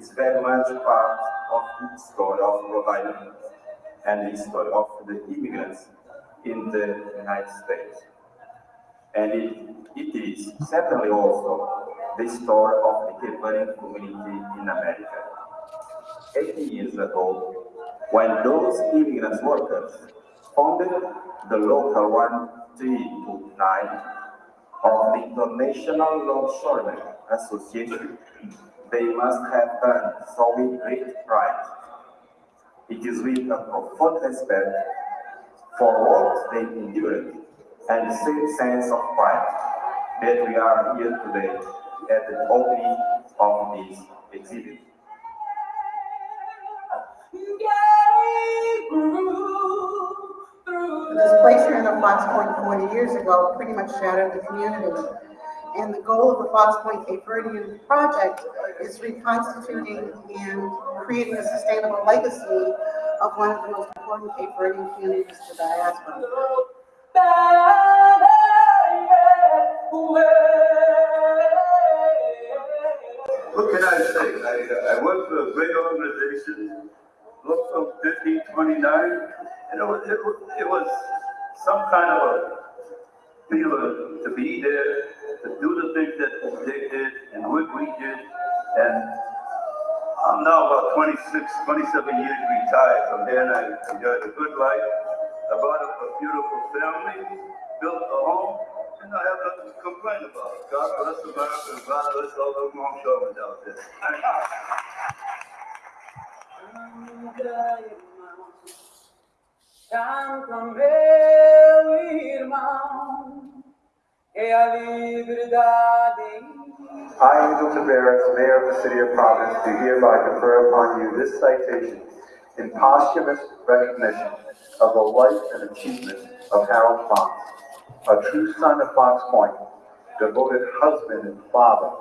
is very much part of the story of Rhode Island and the story of the immigrants in the United States. And it, it is certainly also the story of the Verdean community in America. 80 years ago, when those immigrant workers founded the local 139 of the International Longshoremen Association, they must have done so with great pride. It is with a profound respect for what they endured and the same sense of pride that we are here today at the opening of this exhibit. The displacement of Fox Point 40 years ago pretty much shattered the community. And the goal of the Fox Point Cape project is reconstituting and creating a sustainable legacy of one of the most important Cape Verdean communities the diaspora. What can I say? I, uh, I worked for a great organization, looked from fifteen twenty-nine, and it was, it was, it was some kind of a feeling to be there, to do the things that they did and what we did. And I'm now about 26, 27 years retired from there, and I enjoyed a good life. I bought a beautiful family, built a home, and I have nothing to complain about. God bless America, and God bless all those longshoremen out there. Thank you. Canta meu irmão, I, Angel Taveras, Mayor of the City of Providence, do hereby confer upon you this citation in posthumous recognition of the life and achievement of Harold Fox, a true son of Fox Point, devoted husband and father,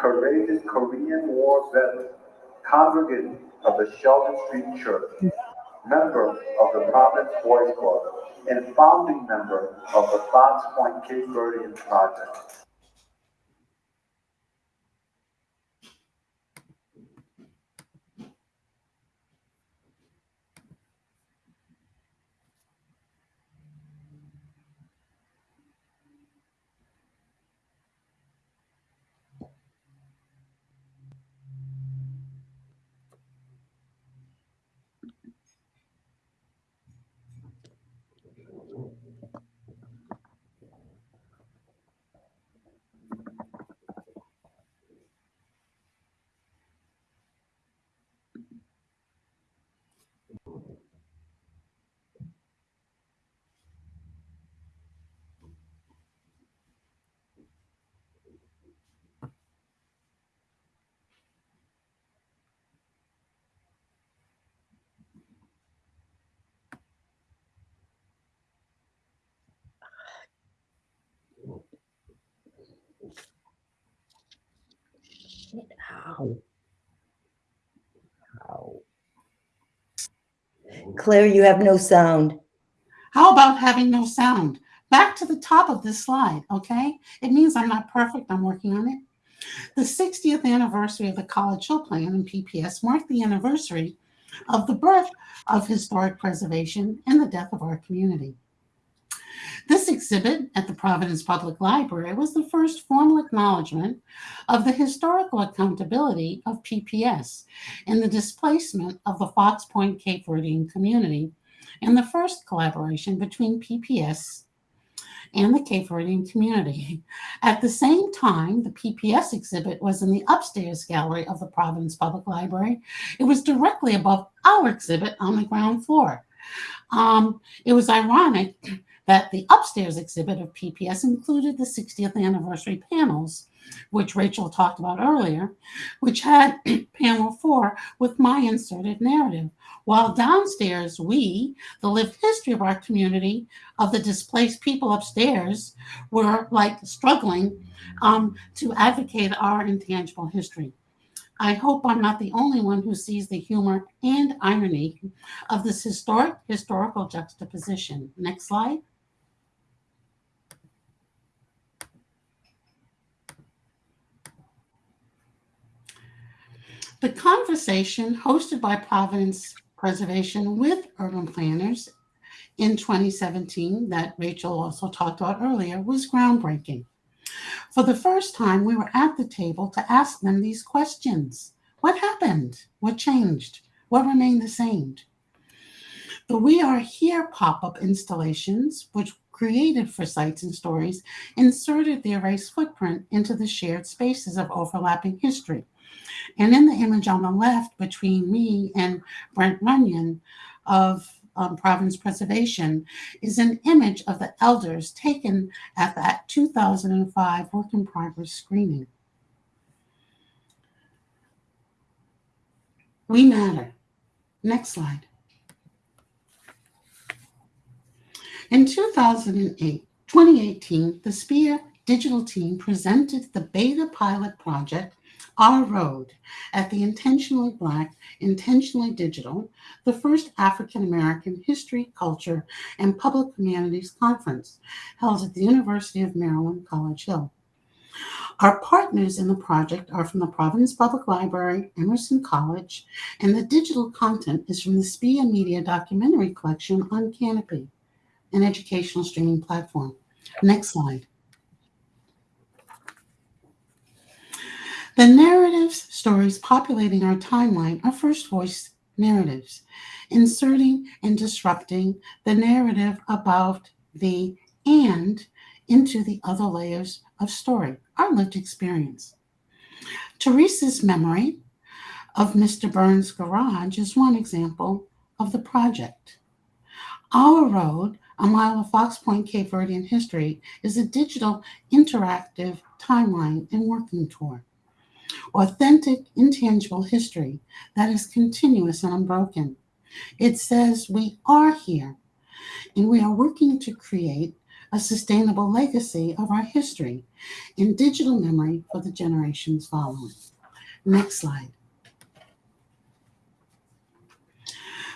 courageous Korean War veteran, congregant of the Sheldon Street Church, member of the Providence Boys Club, and founding member of the Fox Point Cape Verdean Project. Ow. Ow. Claire, you have no sound. How about having no sound? Back to the top of this slide, okay? It means I'm not perfect, I'm working on it. The 60th anniversary of the College Hill Plan and PPS marked the anniversary of the birth of historic preservation and the death of our community. This exhibit at the Providence Public Library was the first formal acknowledgement of the historical accountability of PPS in the displacement of the Fox Point Cape Verdean community and the first collaboration between PPS and the Cape Verdean community. At the same time, the PPS exhibit was in the upstairs gallery of the Providence Public Library. It was directly above our exhibit on the ground floor. Um, it was ironic that the upstairs exhibit of PPS included the 60th anniversary panels, which Rachel talked about earlier, which had panel four with my inserted narrative. While downstairs, we, the lived history of our community, of the displaced people upstairs, were like struggling um, to advocate our intangible history. I hope I'm not the only one who sees the humor and irony of this historic historical juxtaposition. Next slide. The conversation hosted by Providence Preservation with urban planners in 2017 that Rachel also talked about earlier was groundbreaking. For the first time, we were at the table to ask them these questions. What happened? What changed? What remained the same? The We Are Here pop-up installations, which created for sites and stories, inserted the erased footprint into the shared spaces of overlapping history. And in the image on the left between me and Brent Runyon of um, Preservation is an image of the elders taken at that 2005 work in progress screening. We matter. Next slide. In 2008, 2018, the SPIA digital team presented the beta pilot project, Our Road, at the Intentionally Black, Intentionally Digital, the first African American History, Culture, and Public Humanities Conference held at the University of Maryland, College Hill. Our partners in the project are from the Providence Public Library, Emerson College, and the digital content is from the SPIA Media documentary collection on Kanopy an educational streaming platform. Next slide. The narratives, stories populating our timeline are first voice narratives, inserting and disrupting the narrative about the and into the other layers of story, our lived experience. Teresa's memory of Mr. Burns' garage is one example of the project. Our Road a Mile of Fox Point Cape Verdean History is a digital interactive timeline and working tour. Authentic, intangible history that is continuous and unbroken. It says we are here and we are working to create a sustainable legacy of our history in digital memory for the generations following. Next slide.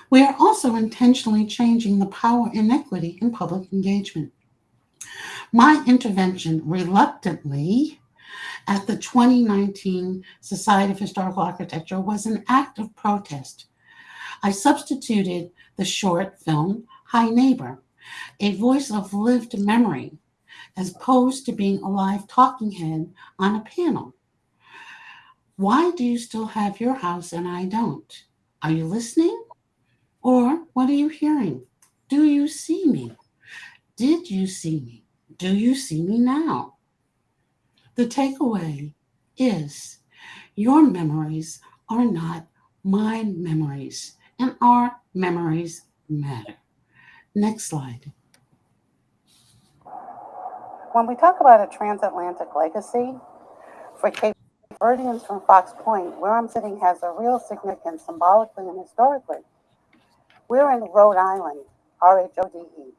We are also intentionally changing the power inequity in public engagement. My intervention reluctantly at the 2019 Society of Historical Architecture was an act of protest. I substituted the short film Hi Neighbor, a voice of lived memory, as opposed to being a live talking head on a panel. Why do you still have your house and I don't? Are you listening? Or what are you hearing? Do you see me? Did you see me? Do you see me now? The takeaway is your memories are not my memories, and our memories matter. Next slide. When we talk about a transatlantic legacy for Cape Verdeans from Fox Point, where I'm sitting has a real significance symbolically and historically. We're in Rhode Island, R H O D E,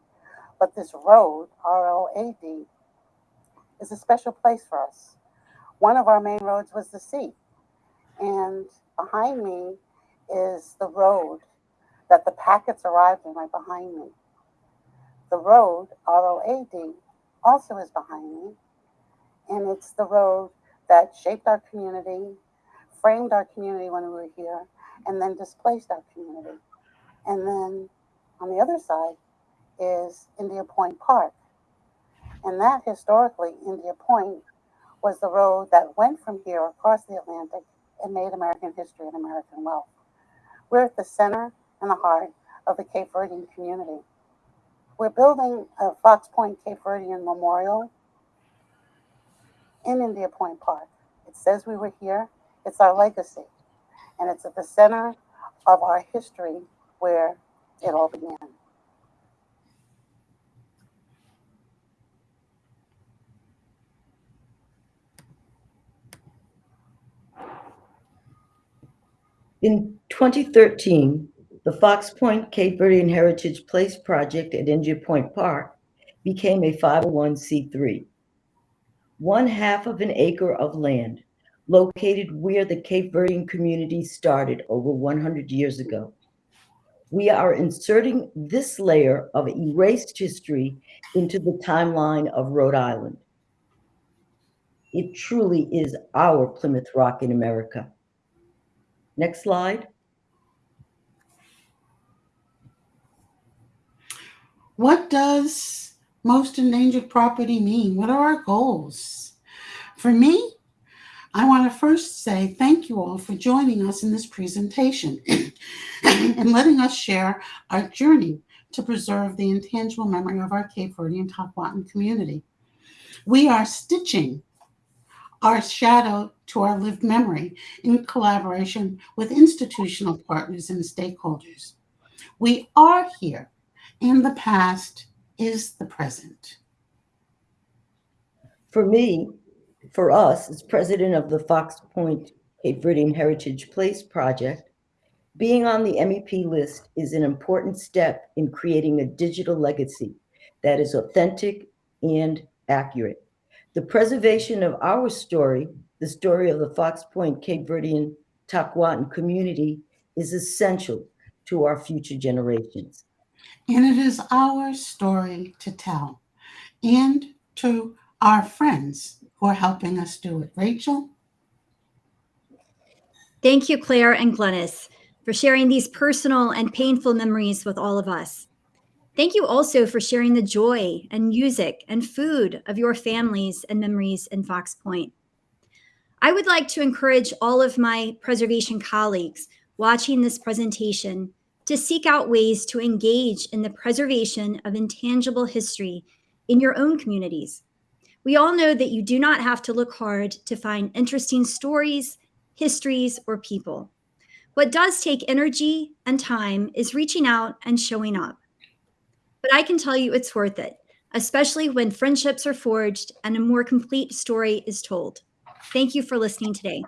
but this road, R O A D, is a special place for us. One of our main roads was the sea, and behind me is the road that the packets arrived in right behind me. The road, R O A D, also is behind me, and it's the road that shaped our community, framed our community when we were here, and then displaced our community. And then on the other side is India Point Park. And that historically, India Point was the road that went from here across the Atlantic and made American history and American wealth. We're at the center and the heart of the Cape Verdean community. We're building a Fox Point Cape Verdean Memorial in India Point Park. It says we were here, it's our legacy, and it's at the center of our history where it all began. In 2013, the Fox Point Cape Verdean Heritage Place project at India Point Park became a 501c3. One half of an acre of land located where the Cape Verdean community started over 100 years ago we are inserting this layer of erased history into the timeline of Rhode Island. It truly is our Plymouth Rock in America. Next slide. What does most endangered property mean? What are our goals? For me, I want to first say thank you all for joining us in this presentation and letting us share our journey to preserve the intangible memory of our Cape Verdean Tockwotton community. We are stitching our shadow to our lived memory in collaboration with institutional partners and stakeholders. We are here, and the past is the present. For me, for us, as president of the Fox Point Cape Verdean Heritage Place project, being on the MEP list is an important step in creating a digital legacy that is authentic and accurate. The preservation of our story, the story of the Fox Point Cape Verdean Tockwotton community, is essential to our future generations. And it is our story to tell and to our friends who are helping us do it. Rachel? Thank you, Claire and Glynis, for sharing these personal and painful memories with all of us. Thank you also for sharing the joy and music and food of your families and memories in Fox Point. I would like to encourage all of my preservation colleagues watching this presentation to seek out ways to engage in the preservation of intangible history in your own communities. We all know that you do not have to look hard to find interesting stories, histories, or people. What does take energy and time is reaching out and showing up. But I can tell you it's worth it, especially when friendships are forged and a more complete story is told. Thank you for listening today.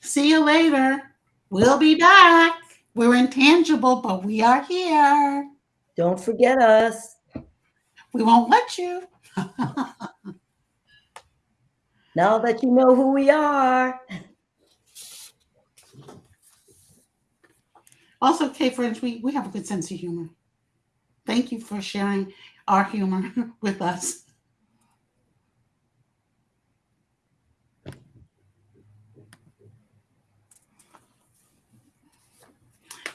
See you later. We'll be back. We're intangible, but we are here. Don't forget us. We won't let you. Now that you know who we are. Also, Kay friends, we, we have a good sense of humor. Thank you for sharing our humor with us.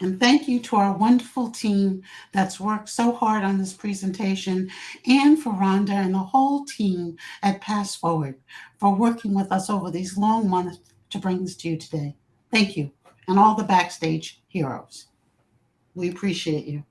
And thank you to our wonderful team that's worked so hard on this presentation and for Rhonda and the whole team at PastForward for working with us over these long months to bring this to you today. Thank you. And all the backstage heroes. We appreciate you.